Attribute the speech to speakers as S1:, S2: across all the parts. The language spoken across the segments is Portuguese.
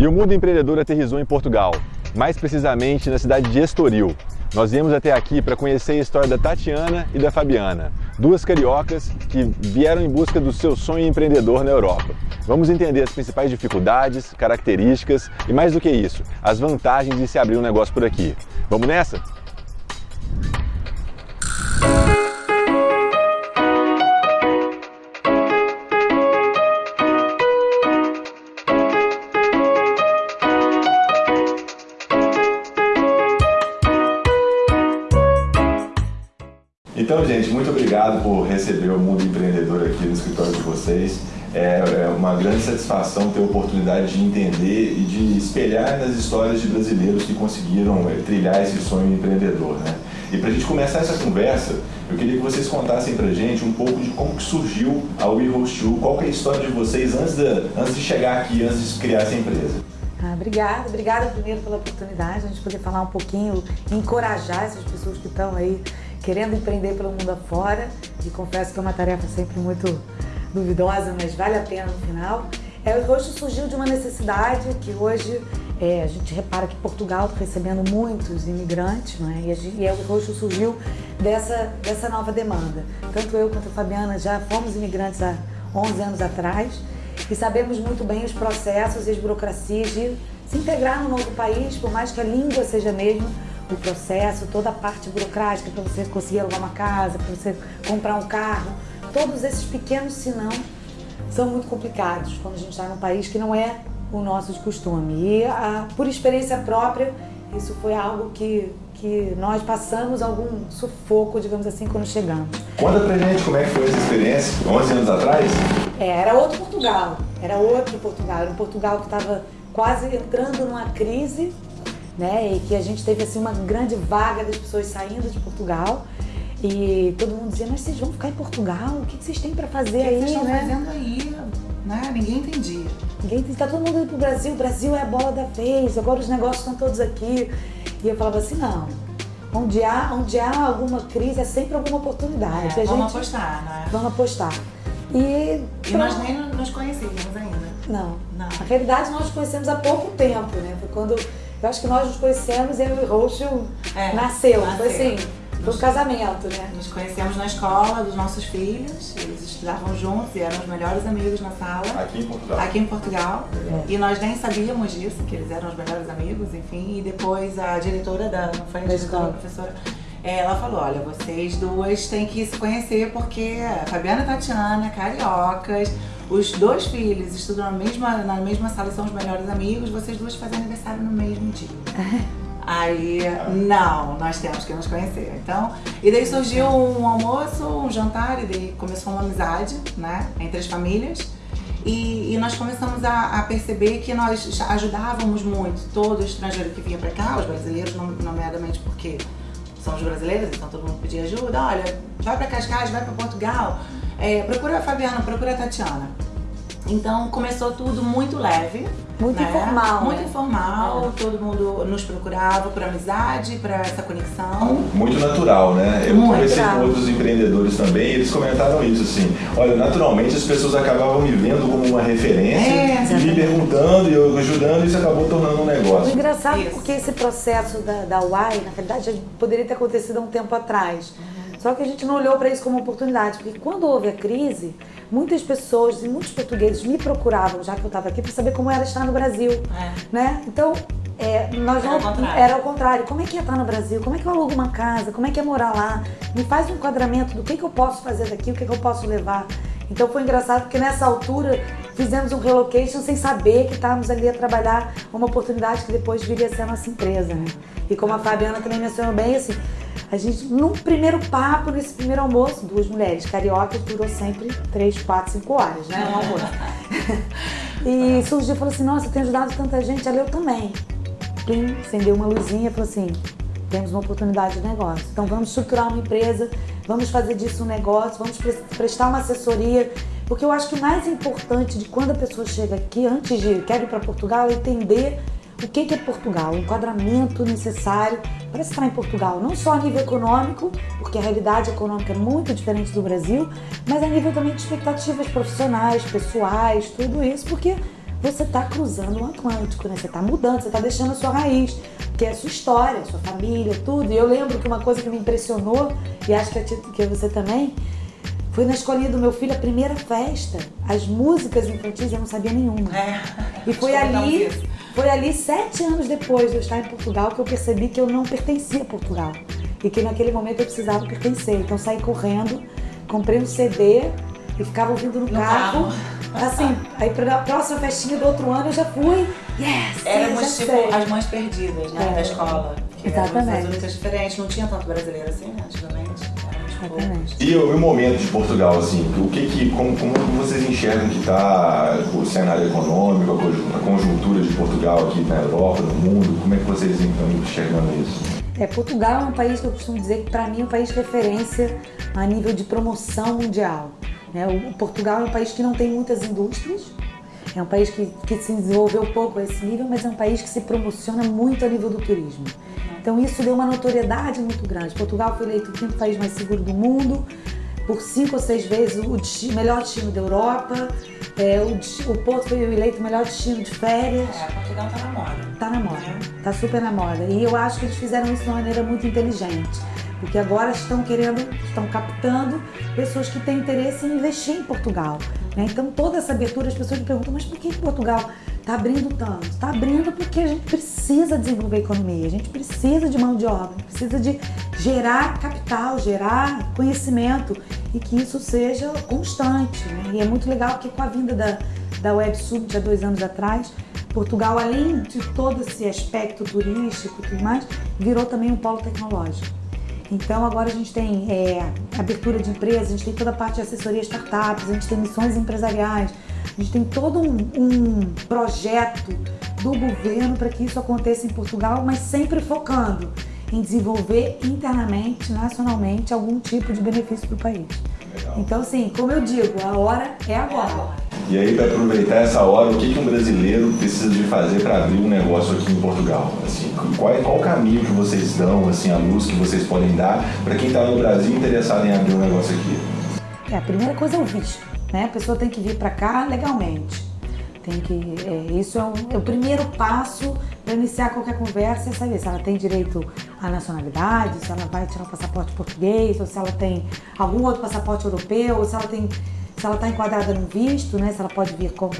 S1: E o mundo empreendedor aterrizou em Portugal, mais precisamente na cidade de Estoril. Nós viemos até aqui para conhecer a história da Tatiana e da Fabiana, duas cariocas que vieram em busca do seu sonho empreendedor na Europa. Vamos entender as principais dificuldades, características e, mais do que isso, as vantagens de se abrir um negócio por aqui. Vamos nessa? Então, gente, muito obrigado por receber o Mundo Empreendedor aqui no escritório de vocês. É, é uma grande satisfação ter a oportunidade de entender e de espelhar nas histórias de brasileiros que conseguiram é, trilhar esse sonho empreendedor. Né? E para a gente começar essa conversa, eu queria que vocês contassem para gente um pouco de como que surgiu a We Host You, qual é a história de vocês antes de, antes de chegar aqui, antes de criar essa empresa.
S2: Ah, obrigada, obrigada primeiro pela oportunidade, a gente poder falar um pouquinho, encorajar essas pessoas que estão aí querendo empreender pelo mundo afora. E confesso que é uma tarefa sempre muito duvidosa, mas vale a pena no final. É, o rosto surgiu de uma necessidade que hoje é, a gente repara que Portugal está recebendo muitos imigrantes, não é? E, e o rosto surgiu dessa, dessa nova demanda. Tanto eu quanto a Fabiana já fomos imigrantes há 11 anos atrás e sabemos muito bem os processos e as burocracias de se integrar no novo país, por mais que a língua seja a mesma, o processo, toda a parte burocrática para você conseguir alugar uma casa, para você comprar um carro, todos esses pequenos senão são muito complicados quando a gente está num país que não é o nosso de costume. E a, por experiência própria, isso foi algo que, que nós passamos algum sufoco, digamos assim, quando chegamos.
S1: Conta pra gente como é que foi essa experiência, 11 anos atrás?
S2: É, era outro Portugal, era outro Portugal, era um Portugal que estava quase entrando numa crise né? E que a gente teve assim uma grande vaga das pessoas saindo de Portugal. E todo mundo dizia, mas vocês vão ficar em Portugal? O que vocês têm para fazer aí,
S3: O que vocês estão
S2: né?
S3: fazendo aí? Né? Ninguém entendia.
S2: Ninguém entendia. Tá todo mundo indo pro Brasil, o Brasil é a bola da vez, agora os negócios estão todos aqui. E eu falava assim, não, onde há, onde há alguma crise é sempre alguma oportunidade.
S3: É,
S2: a
S3: vamos
S2: gente,
S3: apostar, né?
S2: Vamos apostar. E,
S3: E nós nem nos conhecíamos ainda.
S2: Não.
S3: Não.
S2: Na realidade, nós nos conhecemos há pouco tempo, né? Foi quando eu acho que nós nos conhecemos e eu e o Roxo
S3: É,
S2: nasceu. Foi
S3: nasceu.
S2: assim, foi um casamento, né?
S3: Nos conhecemos na escola dos nossos filhos, eles estudavam juntos e eram os melhores amigos na sala.
S1: Aqui em Portugal.
S3: Aqui em Portugal.
S2: É.
S3: E nós nem sabíamos disso, que eles eram os melhores amigos, enfim. E depois a diretora da, não foi a
S2: Da
S3: diretora, a professora, ela falou, olha, vocês duas têm que se conhecer porque a Fabiana e a Tatiana, cariocas, os dois filhos estudam na mesma, na mesma sala, são os melhores amigos, vocês duas fazem aniversário no mesmo dia. Aí, não, nós temos que nos conhecer. Então, e daí surgiu um almoço, um jantar, e daí começou uma amizade, né, entre as famílias. E, e nós começamos a, a perceber que nós ajudávamos muito todo estrangeiro que vinha para cá, os brasileiros, nom- nomeadamente porque são os brasileiros, então todo mundo pedia ajuda. Olha, vai para Cascais, vai para Portugal, é, procura a Fabiana, procura a Tatiana. Então começou tudo muito leve.
S2: Muito
S3: né?
S2: informal,
S3: Muito
S2: né?
S3: informal, todo mundo nos procurava por amizade, para essa conexão.
S1: Muito natural, né? Eu
S3: Muito
S1: conversei
S2: natural.
S1: com outros empreendedores também e eles comentaram isso, assim. Olha, naturalmente as pessoas acabavam me vendo como uma referência
S3: É,
S1: e me perguntando e eu ajudando e isso acabou tornando um
S2: O
S1: negócio.
S2: engraçado é
S3: Isso.
S2: porque esse processo da, da UAI, na realidade, já poderia ter acontecido há um tempo atrás. Só que a gente não olhou para isso como oportunidade, porque quando houve a crise, muitas pessoas e muitos portugueses me procuravam, já que eu estava aqui, para saber como era estar no Brasil.
S3: É.
S2: Né? Então, é, nós
S3: Era
S2: não,
S3: o contrário.
S2: era ao contrário. Como é que é estar no Brasil? Como é que eu alugo uma casa? Como é que é morar lá? Me faz um enquadramento do que, que eu posso fazer daqui, o que, que eu posso levar. Então foi engraçado porque nessa altura fizemos um relocation sem saber que estávamos ali a trabalhar uma oportunidade que depois viria a ser a nossa empresa, né? E como a Fabiana também mencionou bem, assim, a gente, num primeiro papo, nesse primeiro almoço, duas mulheres cariocas, durou sempre três, quatro, cinco horas, né? Um almoço. e surgiu e falou assim, nossa, eu tenho ajudado tanta gente, ali eu também. Plim, acendeu uma luzinha e falou assim, temos uma oportunidade de negócio. Então vamos estruturar uma empresa, vamos fazer disso um negócio, vamos pre- prestar uma assessoria. Porque eu acho que o mais importante de quando a pessoa chega aqui, antes de quer ir para Portugal, é entender o que é Portugal, o enquadramento necessário para estar em Portugal. Não só a nível econômico, porque a realidade econômica é muito diferente do Brasil, mas a nível também de expectativas profissionais, pessoais, tudo isso, porque você está cruzando o Atlântico, né? Você está mudando, você está deixando a sua raiz, que é a sua história, a sua família, tudo. E eu lembro que uma coisa que me impressionou, e acho que, a, que você também, foi na escolinha do meu filho a primeira festa. As músicas infantis eu não sabia nenhuma.
S3: É,
S2: e foi ali, foi ali sete anos depois de eu estar em Portugal que eu percebi que eu não pertencia a Portugal. E que naquele momento eu precisava pertencer. Então saí correndo, comprei um CD e ficava ouvindo no, no carro. carro. Assim, aí pra próxima festinha do outro ano eu já fui. Yes!
S3: Éramos tipo sei. as mães perdidas, né? É. Da escola. Que
S2: Exatamente.
S3: As únicas diferentes. Não tinha tanto brasileiro assim, né? Antigamente.
S2: Exatamente.
S1: E o, momento de Portugal, assim, o que que, como, como vocês enxergam que está o cenário econômico, a conjuntura de Portugal aqui na Europa, no mundo, como é que vocês estão enxergando isso?
S2: É, Portugal é um país que eu costumo dizer que para mim é um país de referência a nível de promoção mundial. Né? O Portugal é um país que não tem muitas indústrias, é um país que, que se desenvolveu pouco a esse nível, mas é um país que se promociona muito a nível do turismo. Então isso deu uma notoriedade muito grande. Portugal foi eleito o quinto país mais seguro do mundo, por cinco ou seis vezes o melhor destino da Europa. É, o, o, Porto foi eleito o melhor destino de férias.
S3: É, Portugal tá na moda.
S2: Tá na moda, é. tá super na moda. E eu acho que eles fizeram isso de uma maneira muito inteligente. Porque agora estão querendo, estão captando pessoas que têm interesse em investir em Portugal. Né? Então toda essa abertura, as pessoas me perguntam, mas por que Portugal está abrindo tanto? Está abrindo porque a gente precisa desenvolver a economia, a gente precisa de mão de obra, precisa de gerar capital, gerar conhecimento e que isso seja constante. Né? E é muito legal porque com a vinda da, da Web Summit há dois anos atrás, Portugal, além de todo esse aspecto turístico e tudo mais, virou também um polo tecnológico. Então agora a gente tem é, abertura de empresas, a gente tem toda a parte de assessoria startups, a gente tem missões empresariais, a gente tem todo um, um projeto do governo para que isso aconteça em Portugal, mas sempre focando em desenvolver internamente, nacionalmente, algum tipo de benefício para o país. Legal. Então, assim, como eu digo, a hora é agora.
S1: E aí, para aproveitar essa hora, o que, que um brasileiro precisa de fazer para abrir um negócio aqui em Portugal? Assim, qual, qual o caminho que vocês dão, assim, a luz que vocês podem dar para quem está no Brasil interessado em abrir um negócio aqui?
S2: É, a primeira coisa é o visto, né? A pessoa tem que vir para cá legalmente. Tem que, é, isso é, um, é, o primeiro passo para iniciar qualquer conversa, é saber se ela tem direito à nacionalidade, se ela vai tirar o passaporte português, ou se ela tem algum outro passaporte europeu, ou se ela tem se ela está enquadrada no visto, né, se ela pode vir como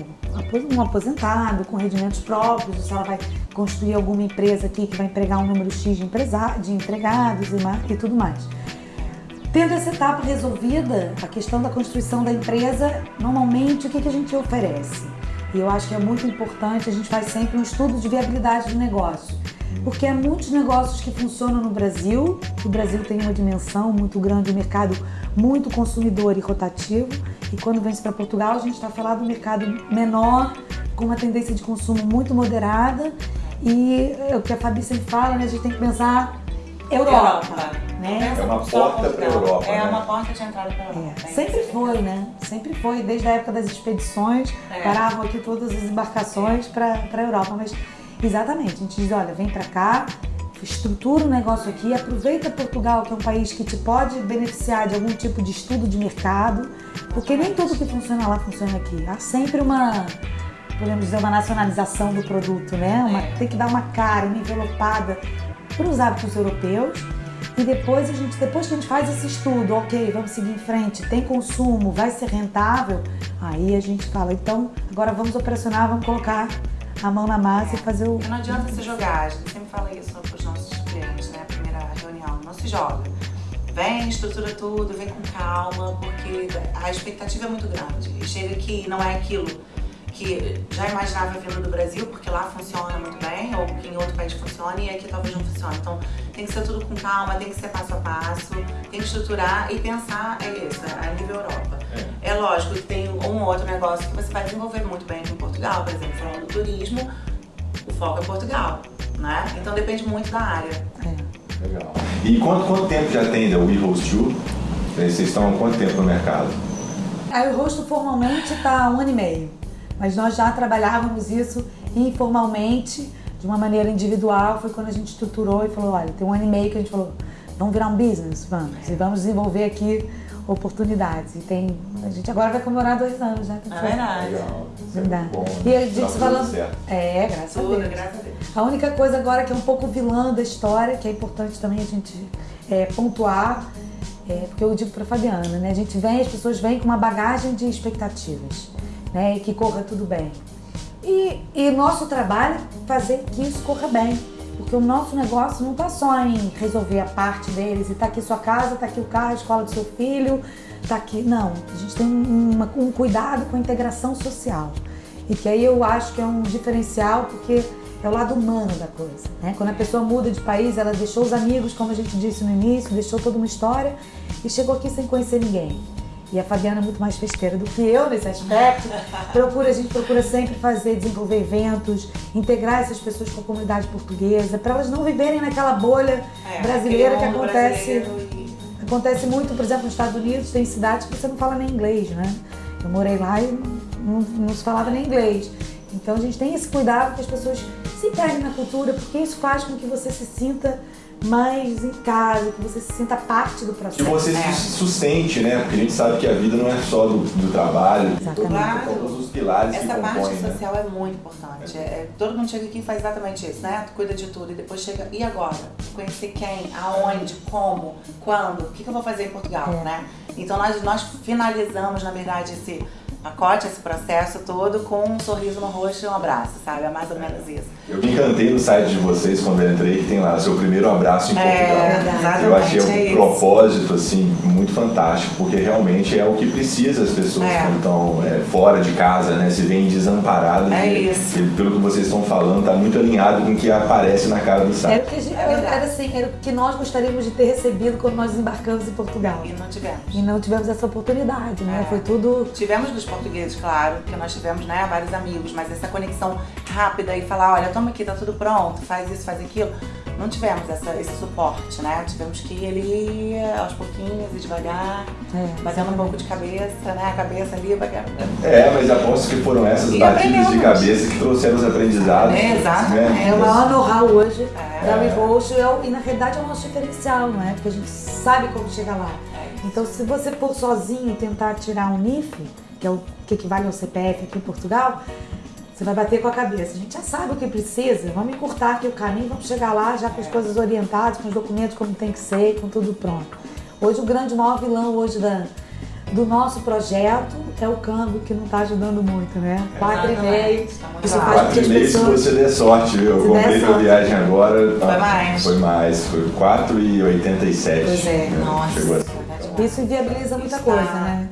S2: um aposentado, com rendimentos próprios, ou se ela vai construir alguma empresa aqui que vai empregar um número X de, de empregados e, e tudo mais. Tendo essa etapa resolvida, a questão da construção da empresa, normalmente o que, a gente oferece? E eu acho que é muito importante, a gente faz sempre um estudo de viabilidade do negócio porque há muitos negócios que funcionam no Brasil. O Brasil tem uma dimensão muito grande, um mercado muito consumidor e rotativo. E quando vem para Portugal, a gente está falando de um mercado menor, com uma tendência de consumo muito moderada. E é o que a Fabi sempre fala, né? A gente tem que pensar Europa. Europa. Né?
S1: É uma porta para a Europa.
S3: É né? uma porta de entrada para a Europa.
S2: É. Sempre foi, né? Sempre foi, desde a época das expedições, é. paravam aqui todas as embarcações para a Europa. Mas Exatamente. A gente diz, olha, vem para cá, estrutura o um negócio aqui, aproveita Portugal, que é um país que te pode beneficiar de algum tipo de estudo de mercado, porque nem tudo que funciona lá funciona aqui. Há sempre uma, podemos dizer, uma nacionalização do produto, né? Uma, tem que dar uma cara, uma envelopada para os hábitos europeus. E depois a gente, depois que a gente faz esse estudo, ok, vamos seguir em frente, tem consumo, vai ser rentável, aí a gente fala, então agora vamos operacionar, vamos colocar a mão na massa e fazer o.
S3: Não adianta se jogar, a gente sempre fala isso para os nossos clientes, né? A primeira reunião, não se joga. Vem, estrutura tudo, vem com calma, porque a expectativa é muito grande. Chega aqui não é aquilo que já imaginava vindo do Brasil, porque lá funciona muito bem, ou que em outro país funciona e aqui talvez não funcione. Então tem que ser tudo com calma, tem que ser passo a passo, tem que estruturar e pensar, é isso, é a nível Europa. É. é lógico que tem um outro negócio que você vai desenvolver muito bem aqui em Portugal, por exemplo, falando do turismo, o foco é Portugal, né? Então depende muito da área.
S1: É. Legal. E quanto, quanto tempo já tem da WeHost 2? Vocês estão há quanto tempo no mercado?
S2: A WeHost formalmente está há um ano e meio mas nós já trabalhávamos isso informalmente, de uma maneira individual. Foi quando a gente estruturou e falou: olha, tem um ano e meio que a gente falou, vamos virar um business, vamos, e vamos desenvolver aqui oportunidades. E tem, a gente agora vai comemorar dois anos, né?
S3: É verdade.
S1: Legal. É
S2: Verdade.
S1: bom,
S2: E a
S1: né?
S2: gente
S1: Tá
S2: falando. É, graças a
S3: Tudo,
S2: Deus.
S3: graças a Deus.
S2: A única coisa agora que é um pouco vilã da história, que é importante também a gente é, pontuar, é, porque eu digo para Fabiana, né? A gente vem, as pessoas vêm com uma bagagem de expectativas, né? E que corra tudo bem. E, e nosso trabalho é fazer que isso corra bem. Porque o nosso negócio não está só em resolver a parte deles e tá aqui sua casa, tá aqui o carro, a escola do seu filho, tá aqui. Não, a gente tem um, uma- um cuidado com a integração social. E que aí eu acho que é um diferencial porque é o lado humano da coisa. Né? Quando a pessoa muda de país, ela deixou os amigos, como a gente disse no início, deixou toda uma história e chegou aqui sem conhecer ninguém. E a Fabiana é muito mais festeira do que eu nesse aspecto. Procura, a gente procura sempre fazer, desenvolver eventos, integrar essas pessoas com a comunidade portuguesa, para elas não viverem naquela bolha
S3: É,
S2: brasileira que acontece. Acontece muito, por exemplo, nos Estados Unidos, tem cidades que você não fala nem inglês, né? Eu morei lá e não, não se falava nem inglês. Então a gente tem esse cuidado que as pessoas se integrem na cultura, porque isso faz com que você se sinta mais em casa, que você se sinta parte do processo.
S1: Que você
S3: É.
S1: se sustente, né? Porque a gente sabe que a vida não é só do, do trabalho,
S2: Exatamente.
S1: todo-
S3: Claro.
S1: todos os pilares que
S3: Essa parte
S1: compõem, né?
S3: social é muito importante. É, é- todo mundo chega aqui e faz exatamente isso, né? Tu cuida de tudo e depois chega. E agora? Conhecer quem, aonde, como, quando, o que, que eu vou fazer em Portugal,
S2: É.
S3: né? Então nós, nós finalizamos, na verdade, esse pacote, esse processo todo com um sorriso no rosto e um abraço, sabe? É mais ou menos isso.
S1: Eu me encantei no site de vocês quando eu entrei, que tem lá seu primeiro abraço em
S3: É,
S1: Portugal.
S3: exatamente,
S1: eu achei
S3: é
S1: um
S3: isso.
S1: propósito assim muito fantástico, porque realmente é o que precisa as pessoas
S3: É.
S1: quando estão é, fora de casa, né? Se veem desamparadas.
S3: É
S1: e,
S3: isso.
S1: e pelo que vocês estão falando, tá muito alinhado com o que aparece na cara do
S2: Era
S1: site.
S2: o que, a gente,
S3: É verdade.
S2: era, assim, era o que nós gostaríamos de ter recebido quando nós embarcamos em Portugal.
S3: E não tivemos.
S2: E não tivemos essa oportunidade, né?
S3: É.
S2: Foi tudo
S3: Tivemos dos portugueses, claro, porque nós tivemos né, vários amigos, mas essa conexão rápida e falar, olha, toma aqui, tá tudo pronto, faz isso, faz aquilo. Não tivemos essa, esse suporte, né? Tivemos que ir ali aos pouquinhos e devagar,
S2: É,
S3: batendo um pouco de cabeça, né? A cabeça ali, baga-
S1: É, mas aposto que foram essas
S3: E
S1: batidas de cabeça que trouxeram os aprendizados.
S3: É, exatamente.
S1: né?
S2: É o maior know-how hoje
S3: É.
S2: da WeHost é o- e na realidade é o nosso diferencial, não é? Porque a gente sabe como chegar lá.
S3: É.
S2: Então se você for sozinho tentar tirar um NIF, que é o que equivale ao CPF aqui em Portugal, você vai bater com a cabeça. A gente já sabe o que precisa, vamos encurtar aqui o caminho, vamos chegar lá já com as coisas orientadas, com os documentos como tem que ser, com tudo pronto. Hoje o grande maior vilão hoje da, do nosso projeto é o câmbio que não está ajudando muito, né? Quatro e meio.
S3: Tá
S2: Isso faz
S1: Quatro e meio se você der sorte, viu? Eu
S2: Se
S1: comprei
S2: sorte.
S1: viagem agora.
S3: Foi mais?
S1: Foi mais, foi 4,87.
S3: Pois é,
S1: né?
S3: nossa.
S1: Chegou a-
S2: Isso inviabiliza muita coisa,
S3: tá-
S2: né?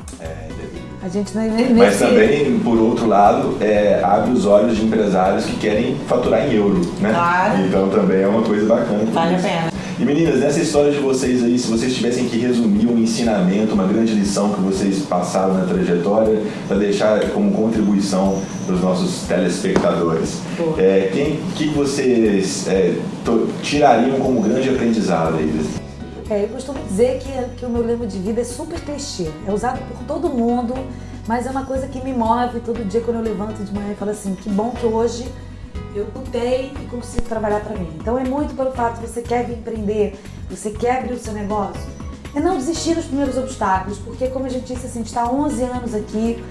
S2: A gente nem, nem
S1: Mas também, por outro lado, é, abre os olhos de empresários que querem faturar em euro, né?
S3: Claro.
S1: Então também é uma coisa bacana.
S3: Vale a pena.
S1: E meninas, nessa história de vocês aí, se vocês tivessem que resumir um ensinamento, uma grande lição que vocês passaram na trajetória, para deixar como contribuição para os nossos telespectadores, é, quem que vocês é, to- tirariam como grande aprendizado aí? desse-
S2: É, eu costumo dizer que, que o meu lema de vida é super clichê. É usado por todo mundo, mas é uma coisa que me move todo dia quando eu levanto de manhã e falo assim, que bom que hoje eu lutei e consigo trabalhar para mim. Então é muito pelo fato de você quer empreender, você quer abrir o seu negócio, é não desistir nos primeiros obstáculos, porque como a gente disse assim, a gente está há 11 anos aqui,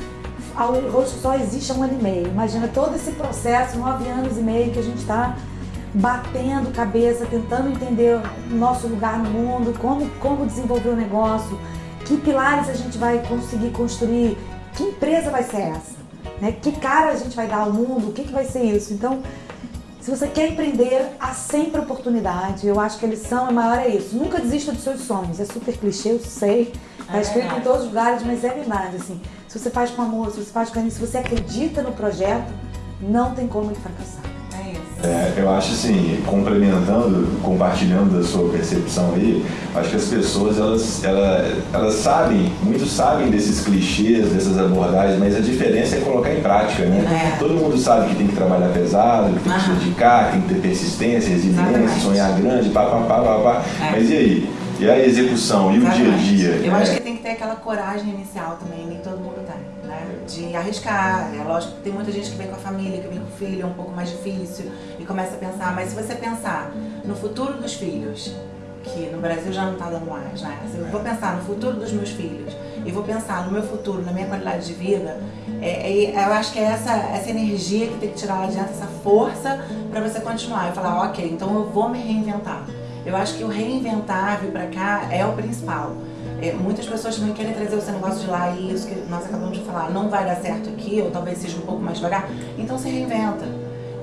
S2: a rosto só existe há um ano e meio. Imagina todo esse processo, nove anos e meio que a gente está batendo cabeça, tentando entender o nosso lugar no mundo, como, como desenvolver o negócio, que pilares a gente vai conseguir construir, que empresa vai ser essa, né? que cara a gente vai dar ao mundo, o que, que vai ser isso. Então, se você quer empreender, há sempre oportunidade. Eu acho que a lição maior é isso. Nunca desista dos seus sonhos. É super clichê, eu sei. Está
S3: É
S2: escrito em todos os lugares, mas é verdade. Assim, se você faz com amor, se você faz com carinho, se você acredita no projeto, não tem como ele fracassar.
S3: É.
S1: É, eu acho assim, complementando, compartilhando da sua percepção aí, acho que as pessoas elas, elas, elas sabem, muitos sabem desses clichês, dessas abordagens, mas a diferença é colocar em prática, né?
S3: É.
S1: Todo mundo sabe que tem que trabalhar pesado, que tem que se dedicar, que tem que ter persistência, resiliência,
S3: Exatamente.
S1: sonhar grande, pá, pá, pá, pá, pá.
S3: É.
S1: Mas e aí? E a execução? E o dia a
S3: Exatamente.
S1: dia?
S3: Eu
S1: É.
S3: acho que tem que ter aquela coragem inicial também, nem todo mundo né? De arriscar. É lógico que tem muita gente que vem com a família, que vem com o filho, é um pouco mais difícil e começa a pensar. Mas se você pensar no futuro dos filhos, que no Brasil já não está dando mais, né? Se eu vou pensar no futuro dos meus filhos e vou pensar no meu futuro, na minha qualidade de vida, é, é, eu acho que é essa, essa energia que tem que tirar lá de dentro, essa força para você continuar e falar, ok, então eu vou me reinventar. Eu acho que o reinventar, vir para cá, é o principal. É, muitas pessoas também querem trazer seu negócio de lá e isso que nós acabamos de falar, não vai dar certo aqui, ou talvez seja um pouco mais devagar, então se reinventa.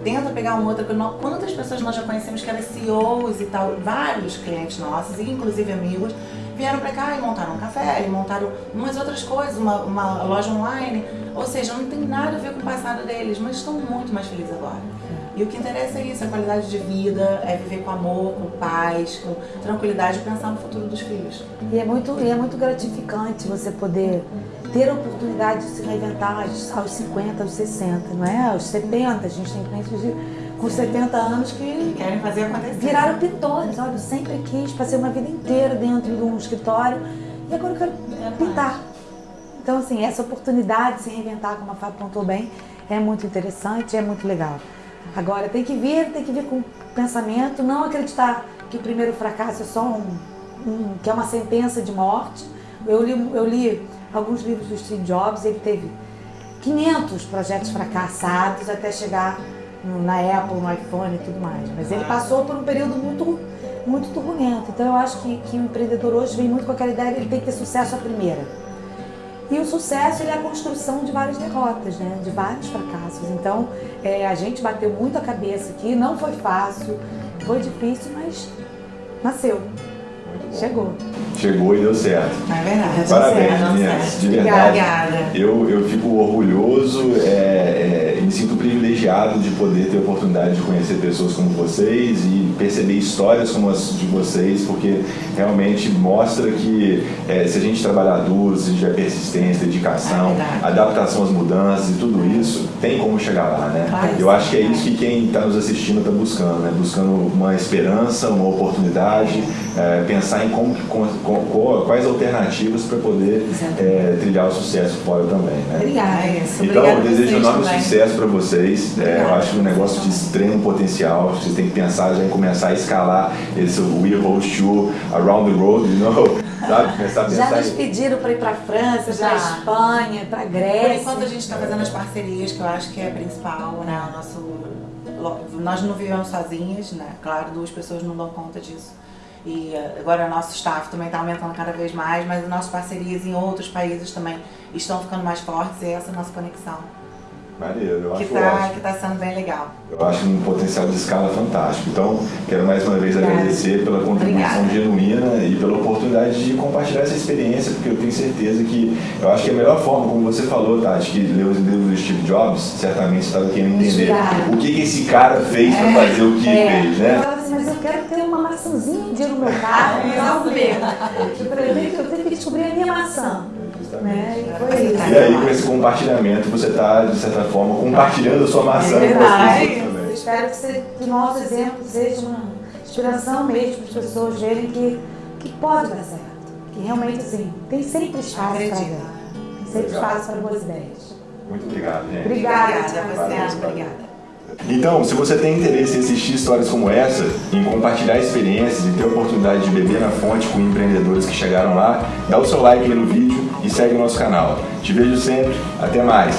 S3: Tenta pegar uma outra, quantas pessoas nós já conhecemos que eram CEOs e tal, vários clientes nossos, inclusive amigos, vieram para cá e montaram um café, e montaram umas outras coisas, uma, uma loja online, ou seja, não tem nada a ver com o passado deles, mas estão muito mais felizes agora. E o que interessa é isso, a qualidade de vida, é viver com amor, com paz, com tranquilidade e pensar no futuro dos filhos.
S2: E é muito, e é muito gratificante você poder ter a oportunidade de se reinventar aos 50, aos 60, não é? Aos 70, a gente tem clientes de, com 70 anos que
S3: querem fazer acontecer.
S2: Viraram pintores, olha, eu sempre quis, passei uma vida inteira dentro de um escritório e agora eu quero pintar. Então, assim, essa oportunidade de se reinventar, como a Fábio pontuou bem, é muito interessante, é muito legal. Agora, tem que vir, tem que vir com pensamento, não acreditar que o primeiro fracasso é só um, um que é uma sentença de morte. Eu li, eu li alguns livros do Steve Jobs, ele teve 500 projetos fracassados até chegar na Apple, no iPhone e tudo mais. Mas ele passou por um período muito, muito turbulento. Então eu acho que, que o empreendedor hoje vem muito com aquela ideia de ele tem que ter sucesso à primeira. E o sucesso é a construção de várias derrotas, né? de vários fracassos. Então, é, a gente bateu muito a cabeça aqui, não foi fácil, foi difícil, mas nasceu. Chegou.
S1: Chegou e deu certo.
S3: É verdade.
S1: Parabéns, meninas. De verdade. Obrigada. Eu, eu fico orgulhoso, é, é, me sinto privilegiado de poder ter a oportunidade de conhecer pessoas como vocês e perceber histórias como as de vocês, porque realmente mostra que é, se a gente trabalhar duro, se a gente tiver persistência, dedicação, é adaptação às mudanças e tudo isso, tem como chegar lá, né? Eu acho que é isso que quem está nos assistindo está buscando, né? Buscando uma esperança, uma oportunidade, é, pensar em como, com, com, quais alternativas para poder trilhar o sucesso fora também, né?
S2: Obrigada.
S1: Então, eu desejo enorme sucesso para vocês. É, eu acho que um negócio de extremo potencial. Vocês têm que pensar já em começar a escalar esse We Host You Around the Road, you know? Sabe?
S2: Começar a pensar já nos pediram para ir para a França, para a Espanha, para a Grécia.
S3: Por enquanto a gente está fazendo as parcerias, que eu acho que é principal, né? O nosso, nós não vivemos sozinhas, né? Claro, duas pessoas não dão conta disso. E eh, agora o nosso staff também está aumentando cada vez mais, mas as nossas parcerias em outros países também estão ficando mais fortes e essa é a nossa conexão.
S1: Maneiro, eu
S3: que
S1: acho
S3: tá,
S1: ótimo.
S3: Que está sendo bem legal.
S1: Eu acho um potencial de escala fantástico. Então, quero mais uma vez Obrigada. agradecer pela contribuição Obrigada. genuína e pela oportunidade de compartilhar essa experiência, porque eu tenho certeza que eu acho que é a melhor forma, como você falou, Tati, que leu os livros do Steve Jobs, certamente você estava querendo entender o que, que esse cara fez é, para fazer o que é. fez, né?
S2: Assim, mas eu quero ter uma maçãzinha dia no meu carro, não ver. Eu tenho que descobrir a minha maçã. Né? E,
S1: e aí, com esse compartilhamento, você está, de certa forma, compartilhando a sua maçã
S2: é com as pessoas também. Espero que, você, que o nosso exemplo seja uma inspiração mesmo para as pessoas verem que, que pode dar certo. Que realmente, assim, tem sempre espaço para dar. Tem sempre espaço para boas ideias.
S1: Muito obrigado, gente.
S2: Obrigada,
S3: obrigada você, obrigada.
S1: Então, se você tem interesse em assistir histórias como essa, em compartilhar experiências e ter a oportunidade de beber na fonte com empreendedores que chegaram lá, dá o seu like aí no vídeo e segue o nosso canal. Te vejo sempre, até mais!